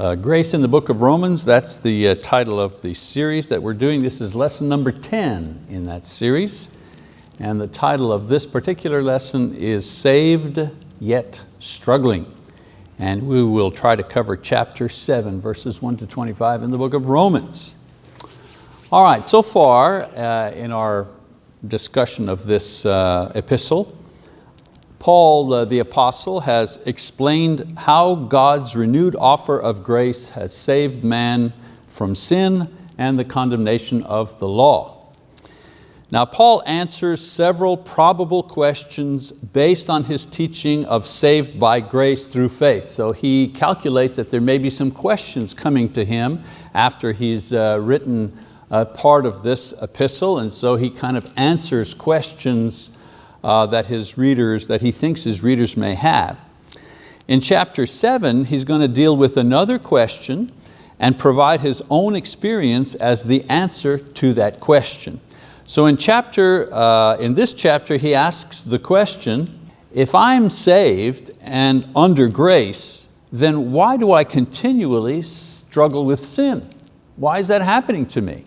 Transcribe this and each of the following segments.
Uh, Grace in the Book of Romans, that's the uh, title of the series that we're doing. This is lesson number 10 in that series. And the title of this particular lesson is Saved Yet Struggling. And we will try to cover chapter seven, verses one to 25 in the book of Romans. All right, so far uh, in our discussion of this uh, epistle, Paul uh, the apostle has explained how God's renewed offer of grace has saved man from sin and the condemnation of the law. Now Paul answers several probable questions based on his teaching of saved by grace through faith. So he calculates that there may be some questions coming to him after he's uh, written part of this epistle and so he kind of answers questions uh, that his readers, that he thinks his readers may have. In chapter seven, he's going to deal with another question and provide his own experience as the answer to that question. So in, chapter, uh, in this chapter, he asks the question, if I'm saved and under grace, then why do I continually struggle with sin? Why is that happening to me?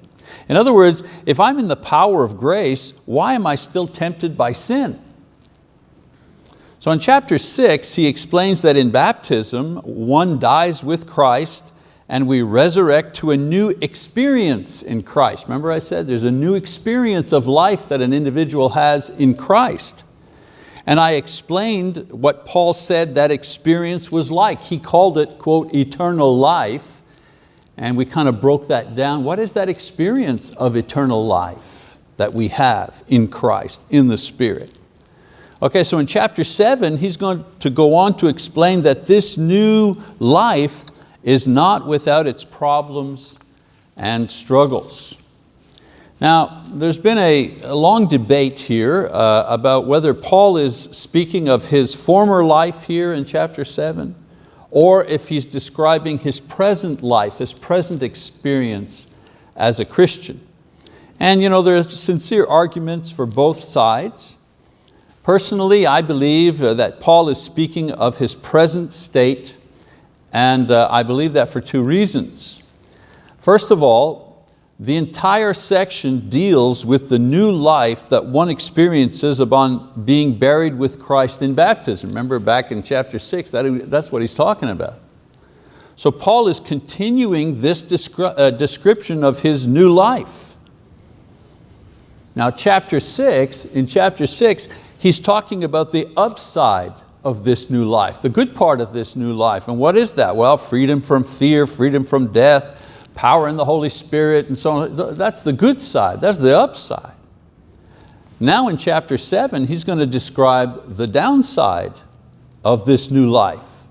In other words, if I'm in the power of grace, why am I still tempted by sin? So in chapter six, he explains that in baptism, one dies with Christ and we resurrect to a new experience in Christ. Remember I said there's a new experience of life that an individual has in Christ. And I explained what Paul said that experience was like. He called it, quote, eternal life and we kind of broke that down. What is that experience of eternal life that we have in Christ, in the Spirit? Okay, so in chapter seven, he's going to go on to explain that this new life is not without its problems and struggles. Now, there's been a, a long debate here uh, about whether Paul is speaking of his former life here in chapter seven, or if he's describing his present life, his present experience as a Christian. And you know, there are sincere arguments for both sides. Personally, I believe uh, that Paul is speaking of his present state and uh, I believe that for two reasons. First of all, the entire section deals with the new life that one experiences upon being buried with Christ in baptism. Remember back in chapter six, that, that's what he's talking about. So Paul is continuing this uh, description of his new life. Now chapter six, in chapter six, he's talking about the upside of this new life, the good part of this new life. And what is that? Well, freedom from fear, freedom from death, power in the Holy Spirit and so on. That's the good side, that's the upside. Now in chapter seven, he's going to describe the downside of this new life.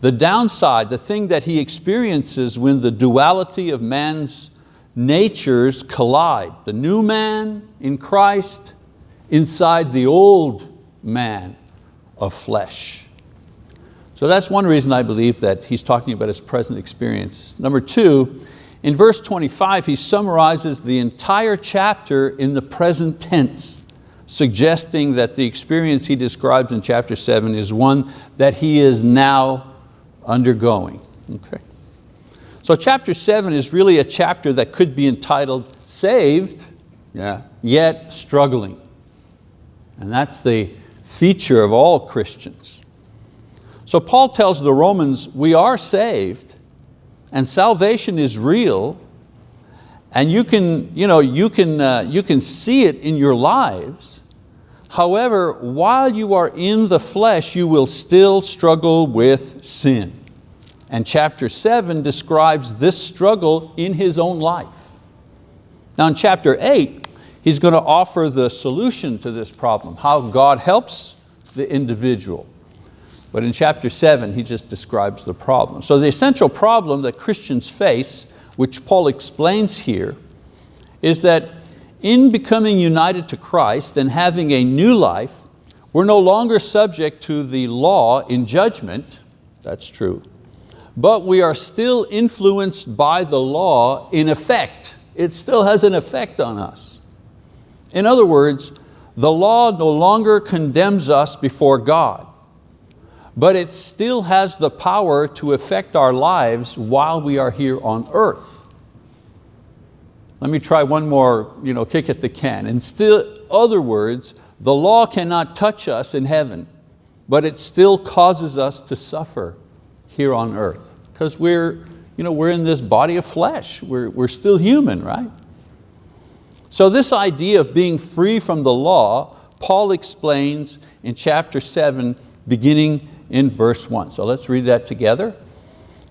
The downside, the thing that he experiences when the duality of man's natures collide. The new man in Christ inside the old man of flesh. So that's one reason I believe that he's talking about his present experience. Number two, in verse 25, he summarizes the entire chapter in the present tense, suggesting that the experience he describes in chapter seven is one that he is now undergoing. Okay. So chapter seven is really a chapter that could be entitled Saved, yeah, yet struggling. And that's the feature of all Christians. So Paul tells the Romans, we are saved and salvation is real and you can, you know, you can, uh, you can see it in your lives. However, while you are in the flesh, you will still struggle with sin. And chapter seven describes this struggle in his own life. Now in chapter eight, he's going to offer the solution to this problem, how God helps the individual. But in chapter seven, he just describes the problem. So the essential problem that Christians face, which Paul explains here, is that in becoming united to Christ and having a new life, we're no longer subject to the law in judgment, that's true, but we are still influenced by the law in effect. It still has an effect on us. In other words, the law no longer condemns us before God but it still has the power to affect our lives while we are here on earth. Let me try one more you know, kick at the can. In still other words, the law cannot touch us in heaven, but it still causes us to suffer here on earth because we're, you know, we're in this body of flesh. We're, we're still human, right? So this idea of being free from the law, Paul explains in chapter seven, beginning in verse one. So let's read that together.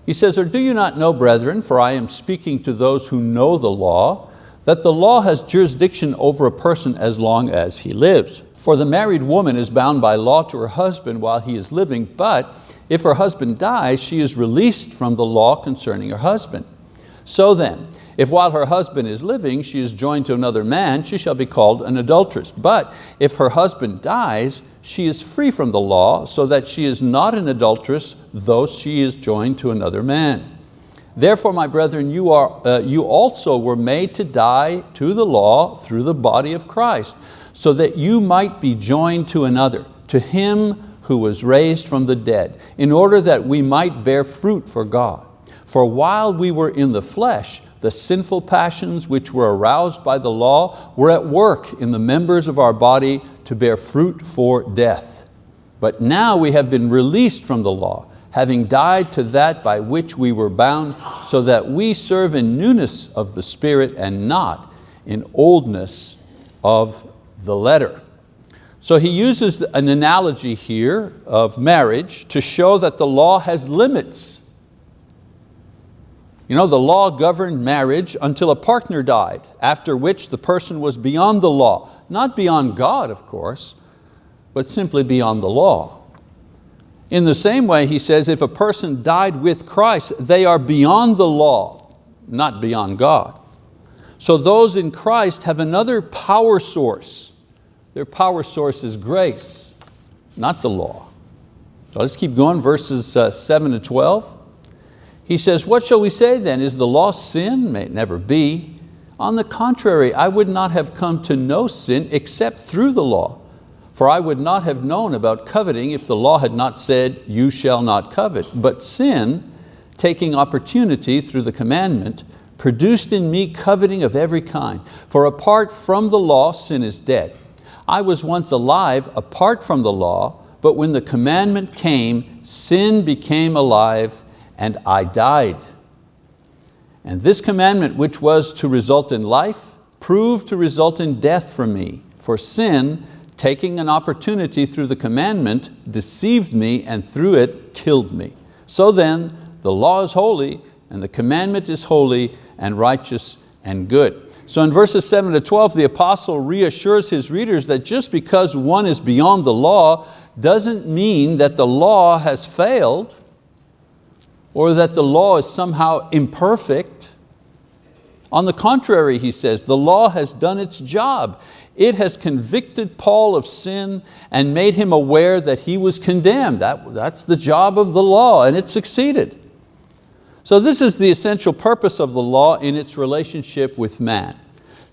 He says, or do you not know, brethren, for I am speaking to those who know the law, that the law has jurisdiction over a person as long as he lives. For the married woman is bound by law to her husband while he is living, but if her husband dies, she is released from the law concerning her husband. So then, if while her husband is living, she is joined to another man, she shall be called an adulteress. But if her husband dies, she is free from the law, so that she is not an adulteress, though she is joined to another man. Therefore, my brethren, you, are, uh, you also were made to die to the law through the body of Christ, so that you might be joined to another, to him who was raised from the dead, in order that we might bear fruit for God. For while we were in the flesh, the sinful passions which were aroused by the law were at work in the members of our body to bear fruit for death. But now we have been released from the law, having died to that by which we were bound, so that we serve in newness of the Spirit and not in oldness of the letter. So he uses an analogy here of marriage to show that the law has limits you know, the law governed marriage until a partner died, after which the person was beyond the law. Not beyond God, of course, but simply beyond the law. In the same way, he says, if a person died with Christ, they are beyond the law, not beyond God. So those in Christ have another power source. Their power source is grace, not the law. So let's keep going, verses uh, seven to 12. He says, what shall we say then? Is the law sin? May it never be. On the contrary, I would not have come to know sin except through the law. For I would not have known about coveting if the law had not said, you shall not covet. But sin, taking opportunity through the commandment, produced in me coveting of every kind. For apart from the law, sin is dead. I was once alive apart from the law, but when the commandment came, sin became alive and I died. And this commandment, which was to result in life, proved to result in death for me. For sin, taking an opportunity through the commandment, deceived me and through it killed me. So then, the law is holy and the commandment is holy and righteous and good. So in verses 7 to 12, the apostle reassures his readers that just because one is beyond the law doesn't mean that the law has failed or that the law is somehow imperfect. On the contrary, he says, the law has done its job. It has convicted Paul of sin and made him aware that he was condemned. That, that's the job of the law and it succeeded. So this is the essential purpose of the law in its relationship with man,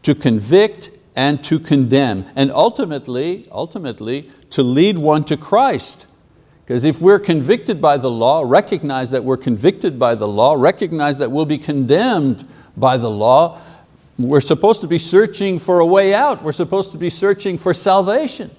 to convict and to condemn, and ultimately, ultimately to lead one to Christ. Because if we're convicted by the law, recognize that we're convicted by the law, recognize that we'll be condemned by the law, we're supposed to be searching for a way out. We're supposed to be searching for salvation.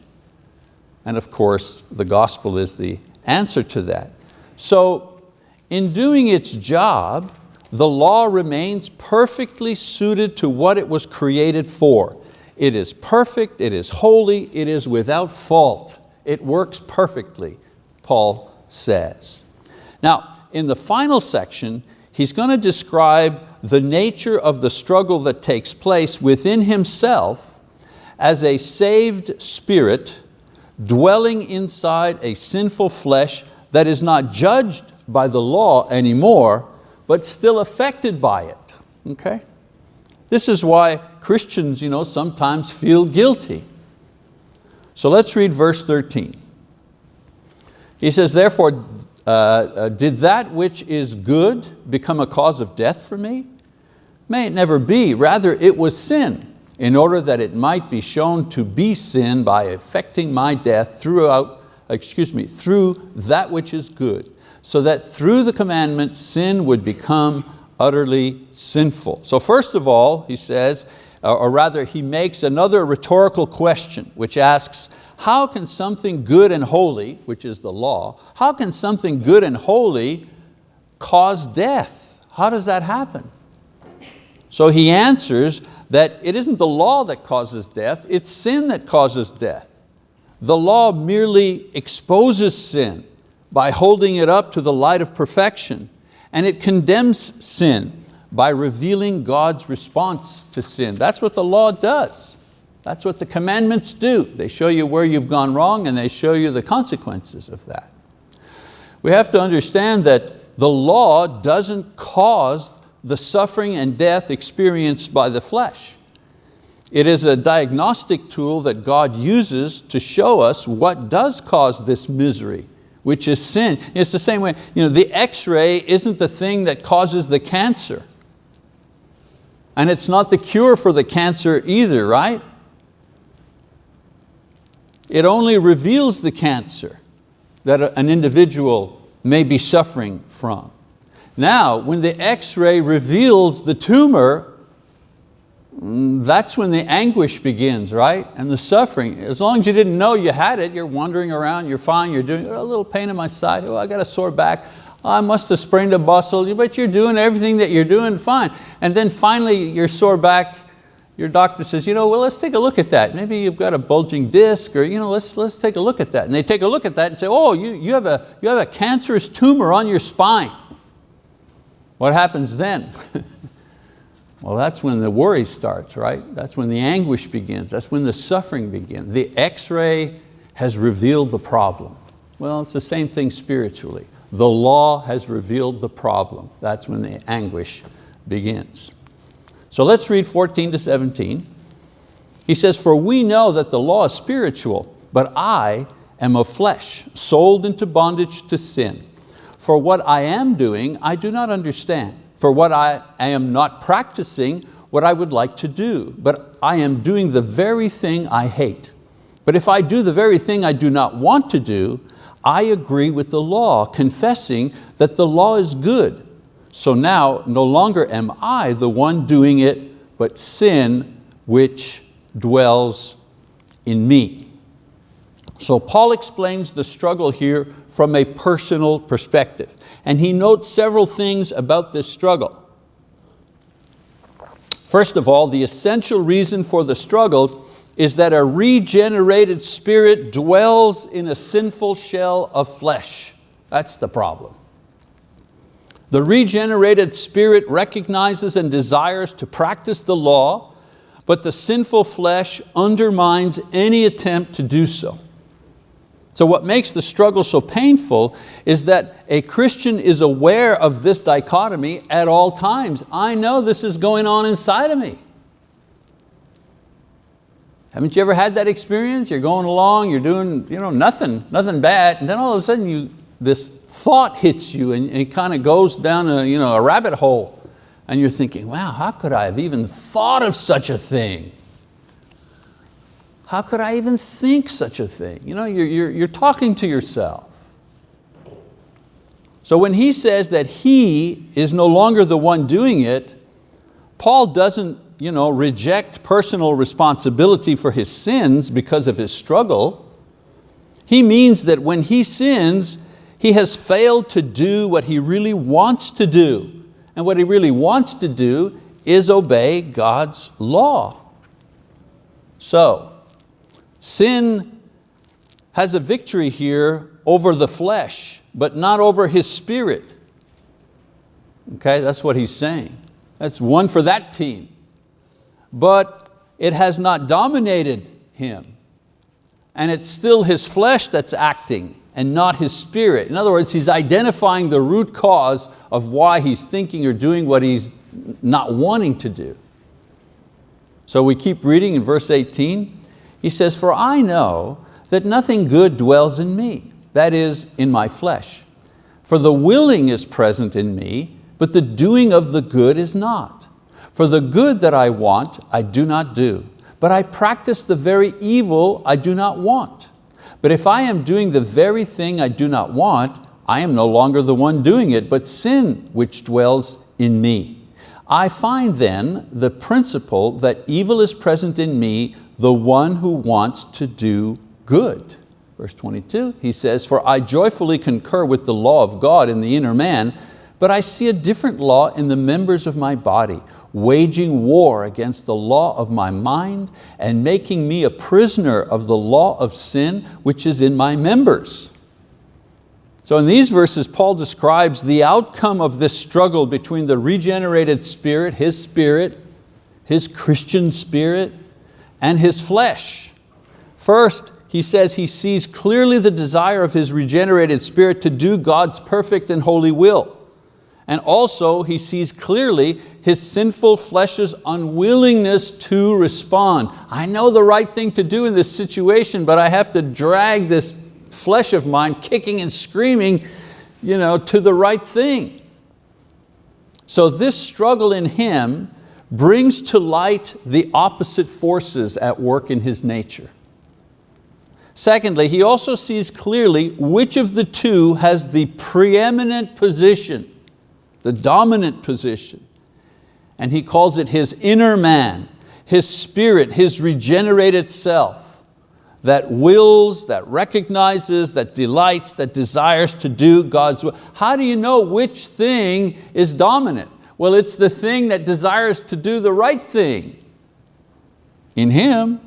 And of course, the gospel is the answer to that. So in doing its job, the law remains perfectly suited to what it was created for. It is perfect, it is holy, it is without fault. It works perfectly. Paul says. Now, in the final section, he's going to describe the nature of the struggle that takes place within himself as a saved spirit dwelling inside a sinful flesh that is not judged by the law anymore, but still affected by it, okay? This is why Christians you know, sometimes feel guilty. So let's read verse 13. He says, therefore, uh, uh, did that which is good become a cause of death for me? May it never be, rather it was sin, in order that it might be shown to be sin by effecting my death throughout, excuse me, through that which is good, so that through the commandment sin would become utterly sinful. So first of all, he says, or rather he makes another rhetorical question which asks, how can something good and holy, which is the law, how can something good and holy cause death? How does that happen? So he answers that it isn't the law that causes death, it's sin that causes death. The law merely exposes sin by holding it up to the light of perfection, and it condemns sin by revealing God's response to sin. That's what the law does. That's what the commandments do. They show you where you've gone wrong and they show you the consequences of that. We have to understand that the law doesn't cause the suffering and death experienced by the flesh. It is a diagnostic tool that God uses to show us what does cause this misery, which is sin. It's the same way, you know, the x-ray isn't the thing that causes the cancer. And it's not the cure for the cancer either, right? It only reveals the cancer that an individual may be suffering from. Now, when the x-ray reveals the tumor, mm, that's when the anguish begins, right? And the suffering. As long as you didn't know you had it, you're wandering around, you're fine, you're doing a little pain in my side, oh, I got a sore back, I must have sprained a muscle, but you're doing everything that you're doing fine. And then finally your sore back your doctor says, you know, well, let's take a look at that. Maybe you've got a bulging disc or you know, let's, let's take a look at that. And they take a look at that and say, oh, you, you, have a, you have a cancerous tumor on your spine. What happens then? well, that's when the worry starts, right? That's when the anguish begins. That's when the suffering begins. The x-ray has revealed the problem. Well, it's the same thing spiritually. The law has revealed the problem. That's when the anguish begins. So let's read 14 to 17. He says, for we know that the law is spiritual, but I am of flesh, sold into bondage to sin. For what I am doing, I do not understand. For what I, am not practicing what I would like to do, but I am doing the very thing I hate. But if I do the very thing I do not want to do, I agree with the law, confessing that the law is good. So now no longer am I the one doing it, but sin which dwells in me. So Paul explains the struggle here from a personal perspective. And he notes several things about this struggle. First of all, the essential reason for the struggle is that a regenerated spirit dwells in a sinful shell of flesh. That's the problem. The regenerated spirit recognizes and desires to practice the law, but the sinful flesh undermines any attempt to do so. So what makes the struggle so painful is that a Christian is aware of this dichotomy at all times. I know this is going on inside of me. Haven't you ever had that experience? You're going along, you're doing you know, nothing, nothing bad, and then all of a sudden you this thought hits you and it kind of goes down a, you know, a rabbit hole and you're thinking, wow, how could I have even thought of such a thing? How could I even think such a thing? You know, you're, you're, you're talking to yourself. So when he says that he is no longer the one doing it, Paul doesn't you know, reject personal responsibility for his sins because of his struggle. He means that when he sins, he has failed to do what he really wants to do. And what he really wants to do is obey God's law. So, sin has a victory here over the flesh, but not over his spirit. Okay, that's what he's saying. That's one for that team. But it has not dominated him. And it's still his flesh that's acting and not his spirit. In other words, he's identifying the root cause of why he's thinking or doing what he's not wanting to do. So we keep reading in verse 18. He says, for I know that nothing good dwells in me, that is, in my flesh. For the willing is present in me, but the doing of the good is not. For the good that I want, I do not do, but I practice the very evil I do not want. But if I am doing the very thing I do not want, I am no longer the one doing it, but sin which dwells in me. I find then the principle that evil is present in me, the one who wants to do good. Verse 22, he says, For I joyfully concur with the law of God in the inner man, but I see a different law in the members of my body, waging war against the law of my mind and making me a prisoner of the law of sin which is in my members. So in these verses, Paul describes the outcome of this struggle between the regenerated spirit, his spirit, his Christian spirit, and his flesh. First, he says he sees clearly the desire of his regenerated spirit to do God's perfect and holy will. And also he sees clearly his sinful flesh's unwillingness to respond. I know the right thing to do in this situation, but I have to drag this flesh of mine kicking and screaming you know, to the right thing. So this struggle in him brings to light the opposite forces at work in his nature. Secondly, he also sees clearly which of the two has the preeminent position the dominant position. And he calls it his inner man, his spirit, his regenerated self that wills, that recognizes, that delights, that desires to do God's will. How do you know which thing is dominant? Well, it's the thing that desires to do the right thing in him.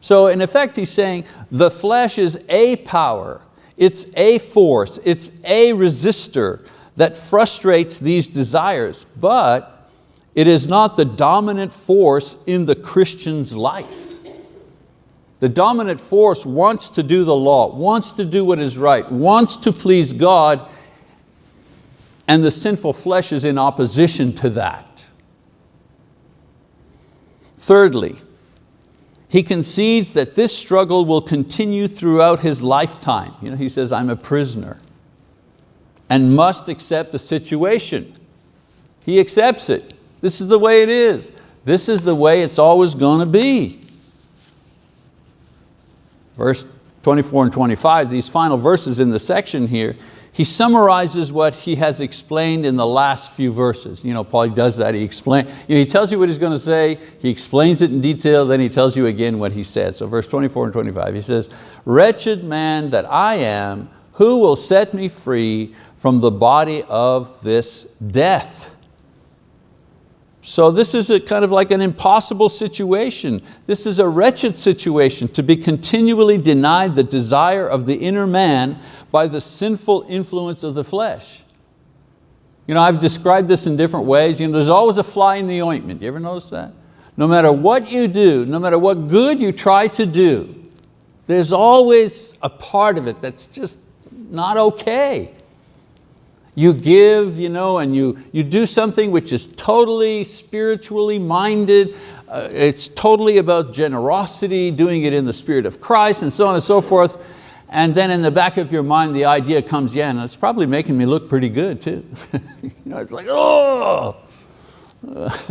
So in effect he's saying the flesh is a power, it's a force, it's a resistor that frustrates these desires, but it is not the dominant force in the Christian's life. The dominant force wants to do the law, wants to do what is right, wants to please God, and the sinful flesh is in opposition to that. Thirdly, he concedes that this struggle will continue throughout his lifetime. You know, he says, I'm a prisoner and must accept the situation. He accepts it. This is the way it is. This is the way it's always going to be. Verse 24 and 25, these final verses in the section here, he summarizes what he has explained in the last few verses. You know, Paul does that, he explains, you know, he tells you what he's going to say, he explains it in detail, then he tells you again what he said. So verse 24 and 25, he says, wretched man that I am, who will set me free from the body of this death. So this is a kind of like an impossible situation. This is a wretched situation to be continually denied the desire of the inner man by the sinful influence of the flesh. You know, I've described this in different ways. You know, there's always a fly in the ointment. You ever notice that? No matter what you do, no matter what good you try to do, there's always a part of it that's just not okay you give you know, and you, you do something which is totally spiritually minded, uh, it's totally about generosity, doing it in the spirit of Christ and so on and so forth. And then in the back of your mind, the idea comes, yeah, and it's probably making me look pretty good too. you know, it's like, oh,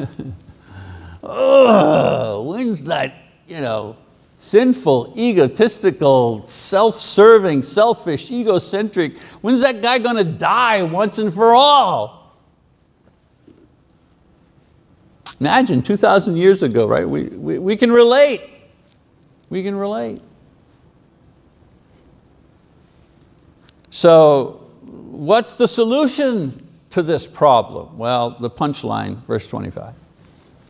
oh, when's that, you know, sinful, egotistical, self-serving, selfish, egocentric. When's that guy going to die once and for all? Imagine 2,000 years ago, right? We, we, we can relate. We can relate. So what's the solution to this problem? Well, the punchline, verse 25.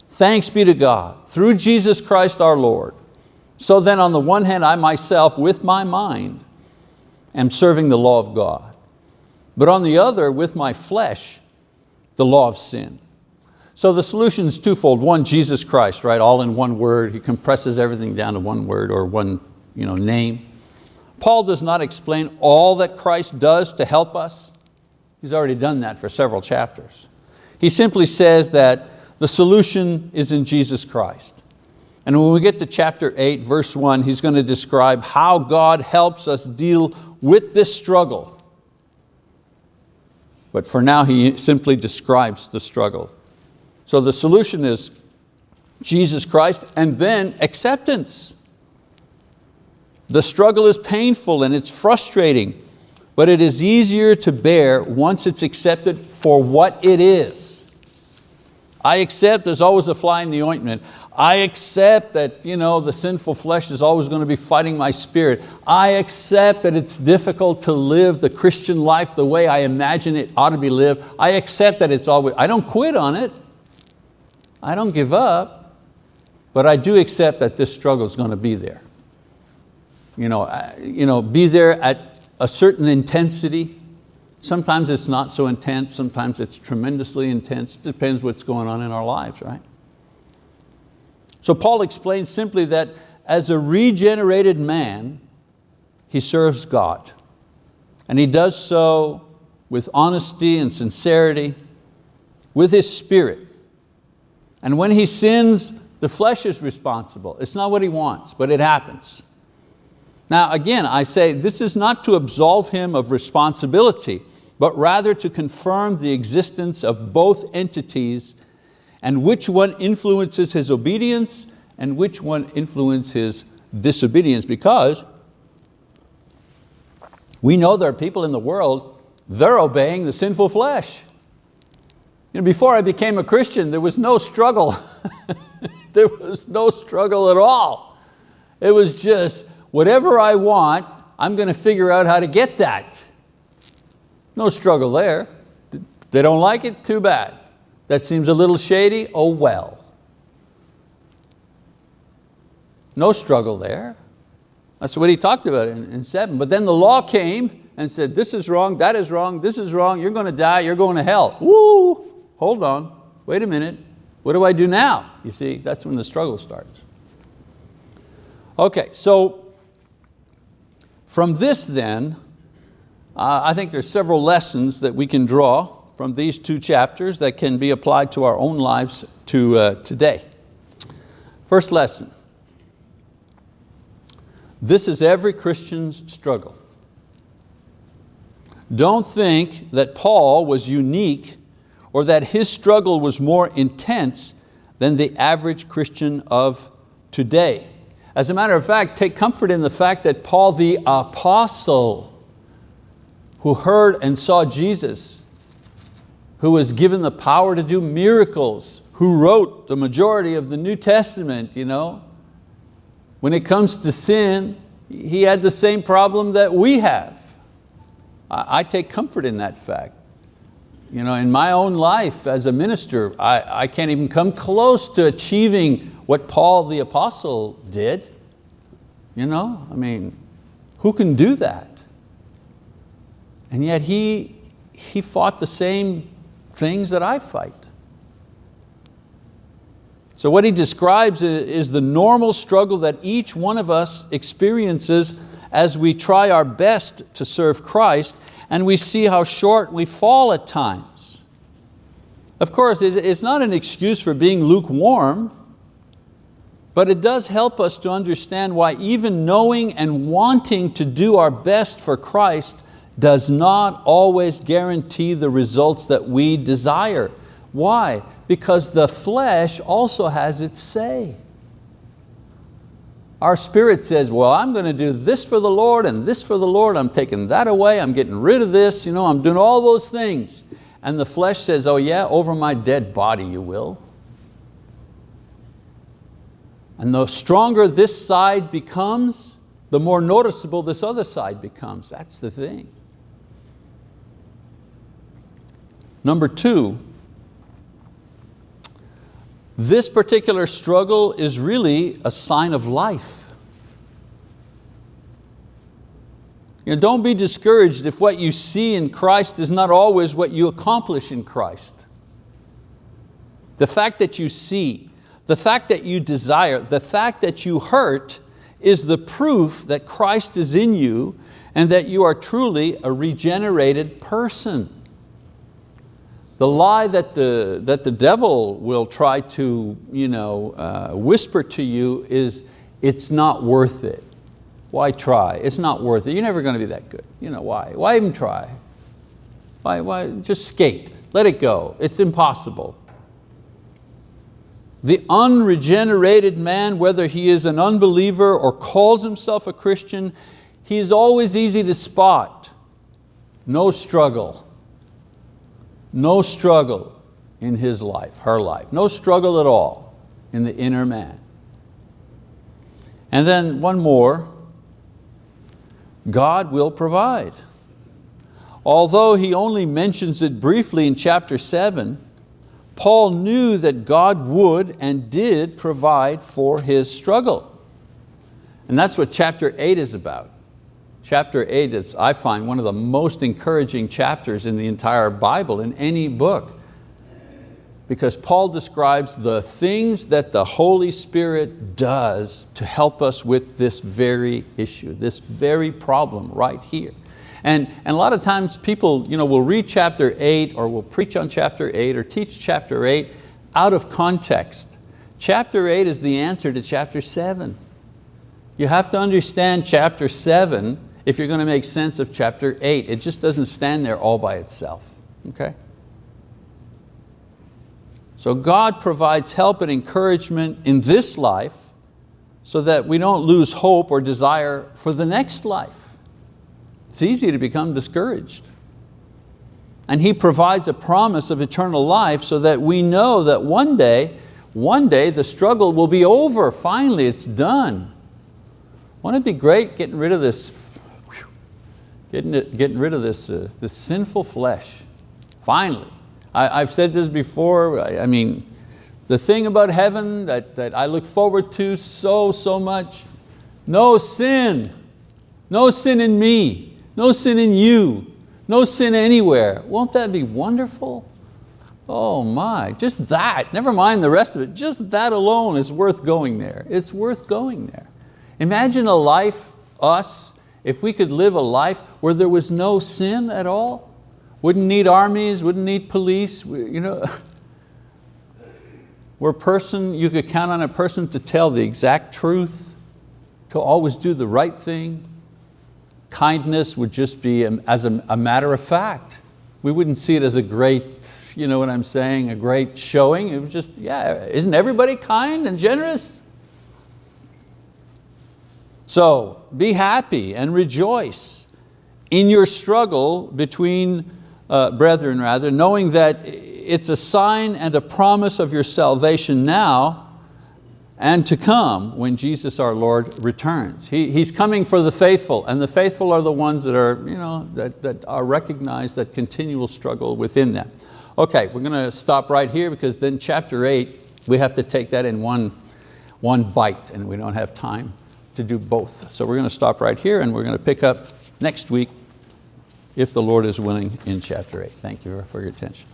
Thanks be to God, through Jesus Christ our Lord, so then on the one hand, I myself with my mind am serving the law of God. But on the other, with my flesh, the law of sin. So the solution is twofold. One, Jesus Christ, right? All in one word. He compresses everything down to one word or one you know, name. Paul does not explain all that Christ does to help us. He's already done that for several chapters. He simply says that the solution is in Jesus Christ. And when we get to chapter 8, verse 1, he's going to describe how God helps us deal with this struggle. But for now, he simply describes the struggle. So the solution is Jesus Christ and then acceptance. The struggle is painful and it's frustrating, but it is easier to bear once it's accepted for what it is. I accept there's always a fly in the ointment. I accept that you know, the sinful flesh is always going to be fighting my spirit. I accept that it's difficult to live the Christian life the way I imagine it ought to be lived. I accept that it's always, I don't quit on it. I don't give up, but I do accept that this struggle is going to be there. You know, you know, be there at a certain intensity. Sometimes it's not so intense, sometimes it's tremendously intense. Depends what's going on in our lives, right? So Paul explains simply that as a regenerated man, he serves God. And he does so with honesty and sincerity, with his spirit. And when he sins, the flesh is responsible. It's not what he wants, but it happens. Now again, I say this is not to absolve him of responsibility, but rather to confirm the existence of both entities and which one influences his obedience and which one influences his disobedience because we know there are people in the world, they're obeying the sinful flesh. You know, before I became a Christian, there was no struggle. there was no struggle at all. It was just, whatever I want, I'm going to figure out how to get that. No struggle there. They don't like it, too bad. That seems a little shady, oh well. No struggle there. That's what he talked about in, in seven. But then the law came and said, this is wrong, that is wrong, this is wrong, you're going to die, you're going to hell. Woo, hold on, wait a minute. What do I do now? You see, that's when the struggle starts. Okay, so from this then, uh, I think there's several lessons that we can draw from these two chapters that can be applied to our own lives to uh, today. First lesson, this is every Christian's struggle. Don't think that Paul was unique or that his struggle was more intense than the average Christian of today. As a matter of fact, take comfort in the fact that Paul the apostle, who heard and saw Jesus who was given the power to do miracles, who wrote the majority of the New Testament, you know, when it comes to sin, he had the same problem that we have. I, take comfort in that fact. You know, in my own life as a minister, I, I can't even come close to achieving what Paul the apostle did. You know, I mean, who can do that? And yet he, he fought the same things that I fight. So what he describes is the normal struggle that each one of us experiences as we try our best to serve Christ and we see how short we fall at times. Of course, it's not an excuse for being lukewarm, but it does help us to understand why even knowing and wanting to do our best for Christ does not always guarantee the results that we desire. Why? Because the flesh also has its say. Our spirit says, well, I'm going to do this for the Lord and this for the Lord, I'm taking that away, I'm getting rid of this, you know, I'm doing all those things. And the flesh says, oh yeah, over my dead body you will. And the stronger this side becomes, the more noticeable this other side becomes. That's the thing. Number two, this particular struggle is really a sign of life. You know, don't be discouraged if what you see in Christ is not always what you accomplish in Christ. The fact that you see, the fact that you desire, the fact that you hurt is the proof that Christ is in you and that you are truly a regenerated person. The lie that the, that the devil will try to you know, uh, whisper to you is, it's not worth it. Why try? It's not worth it. You're never going to be that good. You know, why? Why even try? Why, why? Just skate. Let it go. It's impossible. The unregenerated man, whether he is an unbeliever or calls himself a Christian, he is always easy to spot. No struggle. No struggle in his life, her life. No struggle at all in the inner man. And then one more, God will provide. Although he only mentions it briefly in chapter seven, Paul knew that God would and did provide for his struggle. And that's what chapter eight is about. Chapter eight is, I find, one of the most encouraging chapters in the entire Bible, in any book. Because Paul describes the things that the Holy Spirit does to help us with this very issue, this very problem right here. And, and a lot of times people you know, will read chapter eight or will preach on chapter eight or teach chapter eight out of context. Chapter eight is the answer to chapter seven. You have to understand chapter seven if you're going to make sense of chapter eight. It just doesn't stand there all by itself, okay? So God provides help and encouragement in this life so that we don't lose hope or desire for the next life. It's easy to become discouraged. And He provides a promise of eternal life so that we know that one day, one day the struggle will be over, finally it's done. Wouldn't it be great getting rid of this, getting, it, getting rid of this, uh, this sinful flesh, finally. I, have said this before, I, I mean, the thing about heaven that, that I look forward to so, so much, no sin, no sin in me, no sin in you, no sin anywhere. Won't that be wonderful? Oh my, just that, never mind the rest of it, just that alone is worth going there. It's worth going there. Imagine a life, us, if we could live a life where there was no sin at all. Wouldn't need armies, wouldn't need police, you know. Where person, you could count on a person to tell the exact truth, to always do the right thing, Kindness would just be as a, a matter of fact. We wouldn't see it as a great, you know what I'm saying, a great showing. It was just, yeah, isn't everybody kind and generous? So be happy and rejoice in your struggle between uh, brethren rather, knowing that it's a sign and a promise of your salvation now and to come when Jesus our Lord returns. He, he's coming for the faithful, and the faithful are the ones that are, you know, that, that are recognized that continual struggle within them. Okay, we're going to stop right here because then chapter eight, we have to take that in one, one bite and we don't have time to do both. So we're going to stop right here and we're going to pick up next week if the Lord is willing in chapter eight. Thank you for your attention.